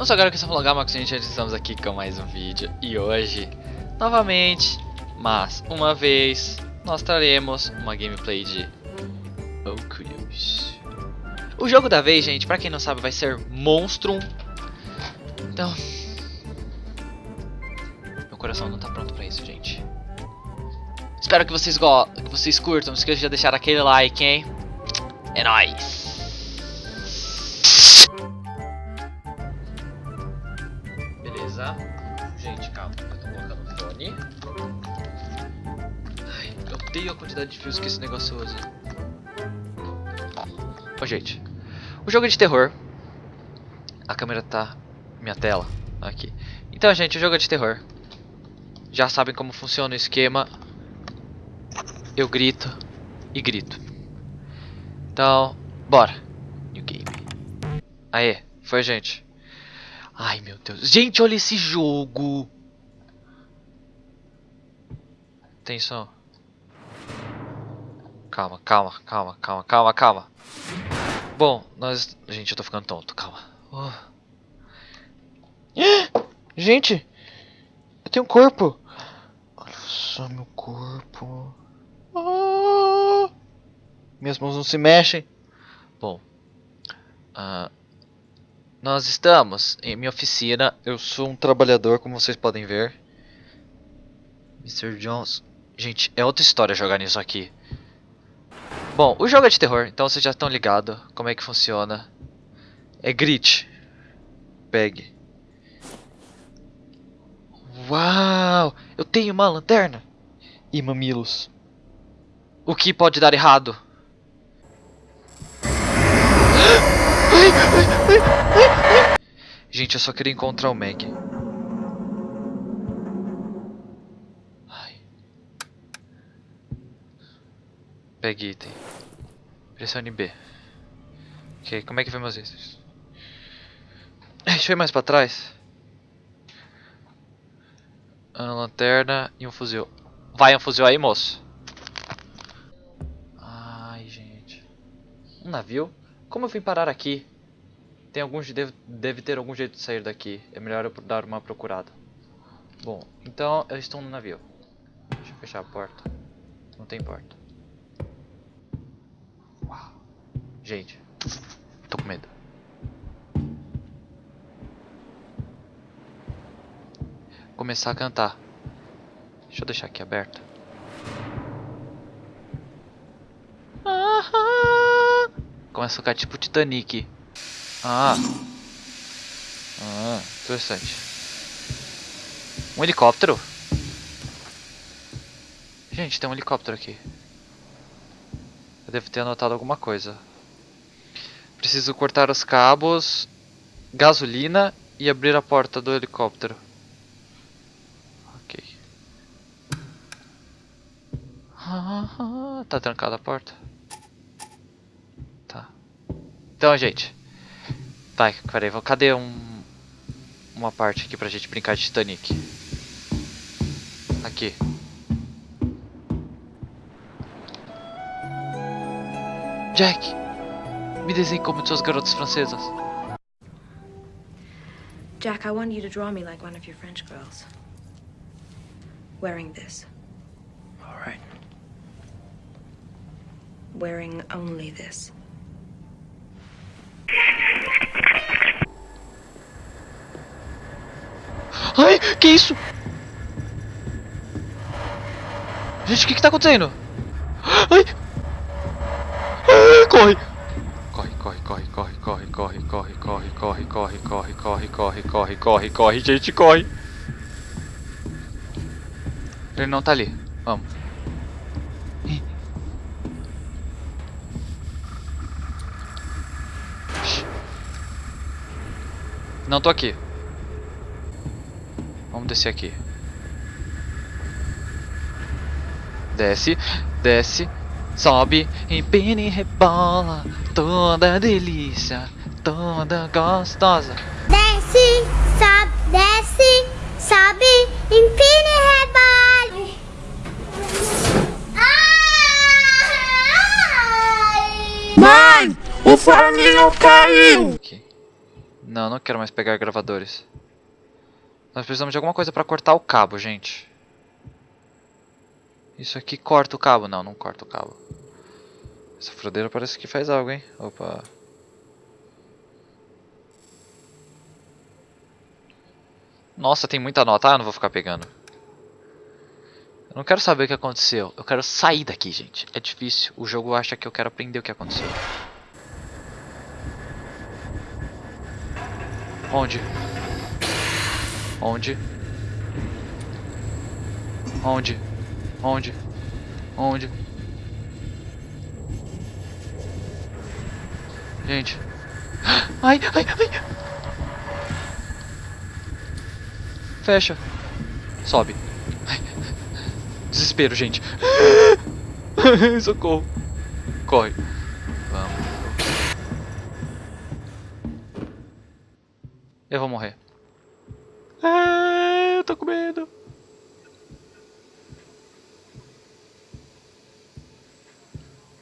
Não sou agora que eu sou Gamax, gente, estamos aqui com mais um vídeo. E hoje, novamente, mas uma vez, nós traremos uma gameplay de Oculus. O jogo da vez, gente, pra quem não sabe, vai ser Monstrum. Então... Meu coração não tá pronto pra isso, gente. Espero que vocês, go que vocês curtam, não esqueça de deixar aquele like, hein? É nóis Gente, calma. Eu tô colocando o fone. Ai, eu odeio a quantidade de fios que esse negócio usa. Ô, gente. O jogo é de terror. A câmera tá... Minha tela. Aqui. Então, gente, o jogo é de terror. Já sabem como funciona o esquema. Eu grito e grito. Então, bora. New game. Aê, foi gente. Ai, meu Deus. Gente, olha esse jogo. Atenção. Calma, calma, calma, calma, calma, calma. Bom, nós... Gente, eu tô ficando tonto, calma. Oh. Gente! Eu tenho um corpo! Olha só meu corpo. Ah. Minhas mãos não se mexem. Bom. Uh, nós estamos em minha oficina. Eu sou um trabalhador, como vocês podem ver. Mr. Jones. Gente, é outra história jogar nisso aqui. Bom, o jogo é de terror, então vocês já estão ligados como é que funciona. É grit. Pegue. Uau! Eu tenho uma lanterna. E mamilos. O que pode dar errado? Gente, eu só queria encontrar o Meg. Ai. Pegue item. Pressione B. Ok, como é que vai meus itens? Deixa eu ir mais pra trás. Uma lanterna e um fuzil. Vai um fuzil aí, moço. Ai, gente. Um navio? Como eu vim parar aqui? Tem alguns deve, deve ter algum jeito de sair daqui. É melhor eu dar uma procurada. Bom, então eu estou no navio. Deixa eu fechar a porta. Não tem porta. Uau. Gente, tô com medo. Começar a cantar. Deixa eu deixar aqui aberto. Começa a ficar tipo Titanic. Ah. Ah, interessante. Um helicóptero? Gente, tem um helicóptero aqui. Eu devo ter anotado alguma coisa. Preciso cortar os cabos, gasolina e abrir a porta do helicóptero. Ok. Ah, tá trancada a porta. Então, gente. Vai, peraí, cadê um, uma parte aqui pra gente brincar de Titanic? Aqui. Jack, me desenhe como suas garotas francesas. Jack, I want you to draw me like one of your French girls. Wearing this. All right. Wearing only this. Ai, que isso? Gente, o que que tá acontecendo? Ai! Ai, corre! Corre, corre, corre, corre, corre, corre, corre, corre, corre, corre, corre, corre, corre, corre, corre, corre, gente, corre! Ele não tá ali. Vamos. Não tô aqui. Vamos descer aqui. Desce, desce, sobe, empina e rebola. Toda delícia, toda gostosa. Desce, sobe, desce, sobe, empina e rebola. Mãe, o forninho caiu. Não, não quero mais pegar gravadores. Nós precisamos de alguma coisa pra cortar o cabo, gente. Isso aqui corta o cabo. Não, não corta o cabo. Essa furadeira parece que faz algo, hein? Opa. Nossa, tem muita nota. Ah, eu não vou ficar pegando. Eu não quero saber o que aconteceu. Eu quero sair daqui, gente. É difícil. O jogo acha que eu quero aprender o que aconteceu. Onde? Onde? Onde? Onde? Onde? Gente. Ai, ai, ai. Fecha. Sobe. Desespero, gente. Socorro. Corre. Vamos. Eu vou morrer. Ah, eu tô com medo.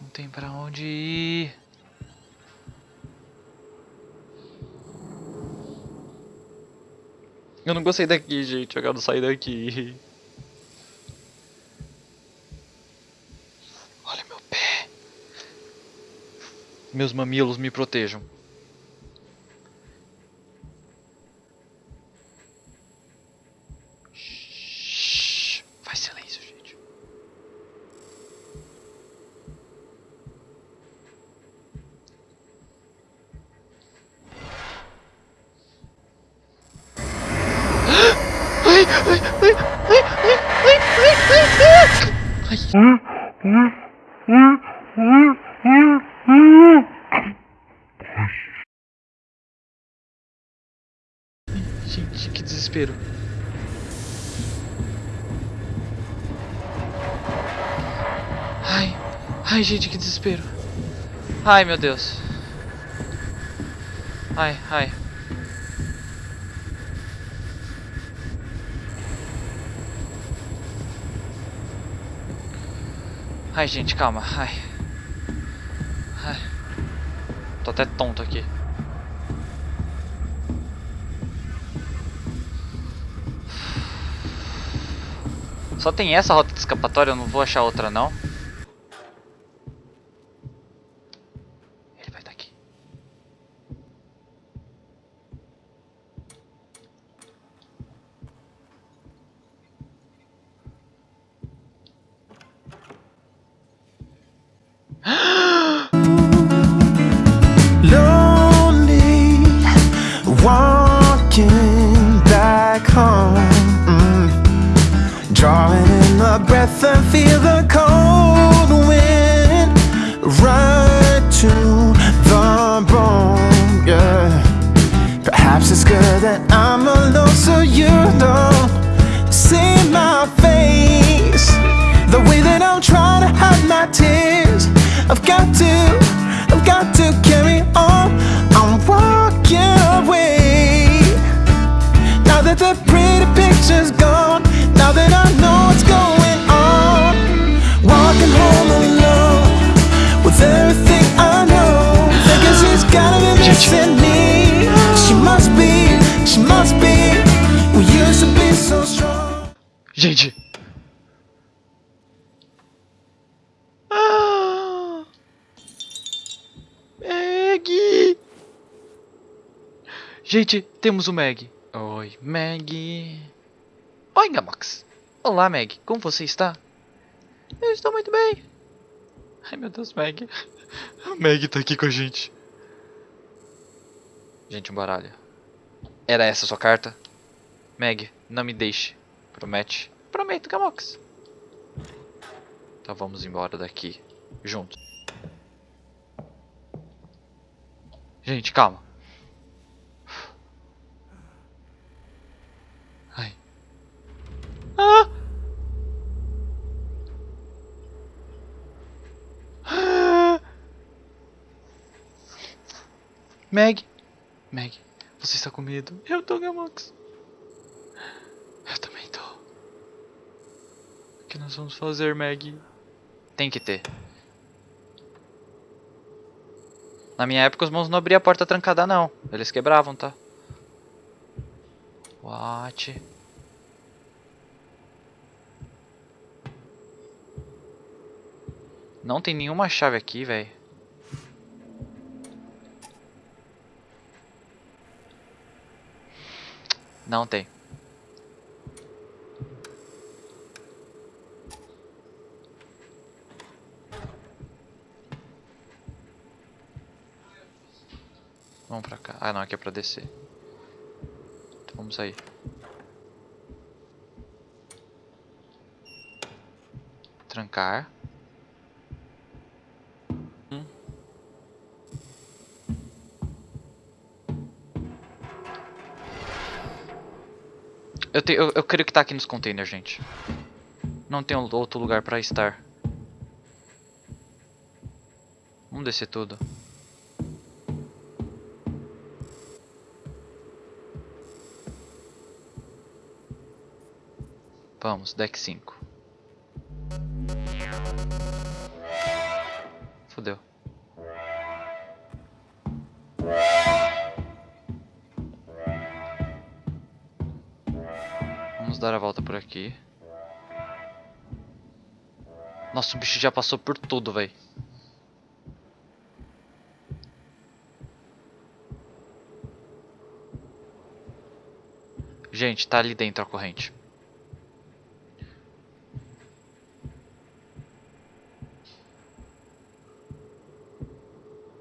Não tem pra onde ir. Eu não gostei daqui, gente. Eu quero sair daqui. Olha meu pé. Meus mamilos me protejam. Gente, que desespero. Ai, ai, gente, que desespero. Ai, meu Deus. Ai, ai. Ai, gente, calma. Ai. Ai. Tô até tonto aqui. Só tem essa rota de escapatória, eu não vou achar outra não. Perhaps it's good that i'm alone so you don't see my face. The way that i'm trying to hide my tears i've got to i've got to carry on. I'm walking away. Now that the pretty picture's gone now that i know what's going on walking home alone with everything i know. Thinking she's gotta be missing me Gente. Ah! Meg! Gente, temos o Meg. Oi, Meg. Oi, Gamox. Olá, Meg. Como você está? Eu estou muito bem. Ai, meu Deus, Meg. Meg tá aqui com a gente. Gente, um baralho. Era essa sua carta? Meg, não me deixe. Promete? Prometo, Gamox. Então vamos embora daqui. Juntos. Gente, calma. Ai. Ah! Ah! Meg. Meg, você está com medo? Eu tô, Gamox. Eu também tô. O que nós vamos fazer, Meg? Tem que ter. Na minha época os mãos não abriam a porta trancada não. Eles quebravam, tá? What? Não tem nenhuma chave aqui, velho. Não tem. Vamos pra cá. Ah, não, aqui é pra descer. Então vamos sair. Trancar. Te, eu, eu creio que tá aqui nos containers, gente. Não tem outro lugar pra estar. Vamos descer tudo. Vamos, deck 5. Vamos dar a volta por aqui. Nossa, o bicho já passou por tudo, velho. Gente, tá ali dentro a corrente.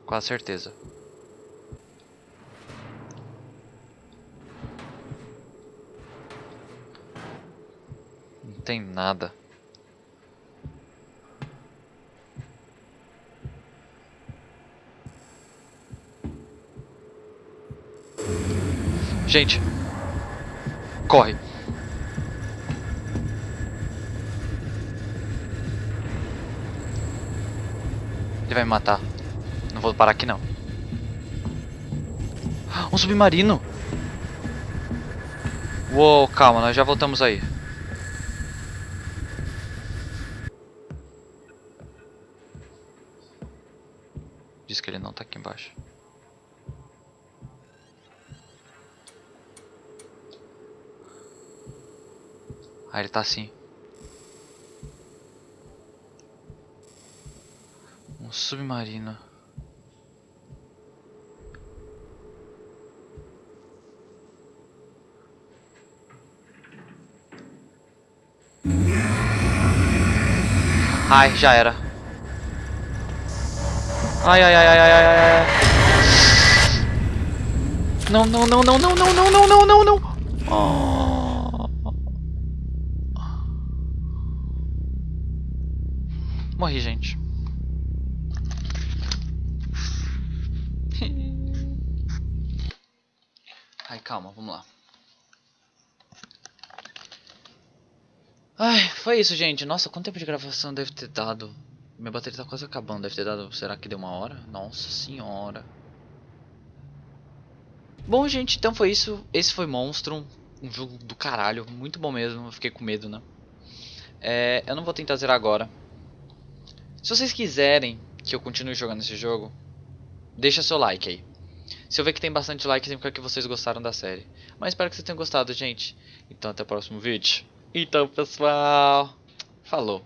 Quase certeza. Não tem nada. Gente. Corre. Ele vai me matar. Não vou parar aqui não. Um submarino. Uou, calma, nós já voltamos aí. Que ele não tá aqui embaixo. Ah, ele tá assim. Um submarino. Ai, já era. Ai, ai, ai, ai, ai, ai, ai. Não, não, não, não, não, não, não, não, não, não, não. Oh. Morri, gente. Ai, calma, vamos lá. Ai, foi isso, gente. Nossa, quanto tempo de gravação deve ter dado? Minha bateria tá quase acabando. Deve ter dado. Será que deu uma hora? Nossa senhora. Bom, gente, então foi isso. Esse foi Monstrum. Um jogo do caralho. Muito bom mesmo. Eu fiquei com medo, né? É, eu não vou tentar zerar agora. Se vocês quiserem que eu continue jogando esse jogo, deixa seu like aí. Se eu ver que tem bastante like, significa que vocês gostaram da série. Mas espero que vocês tenham gostado, gente. Então até o próximo vídeo. Então, pessoal, falou.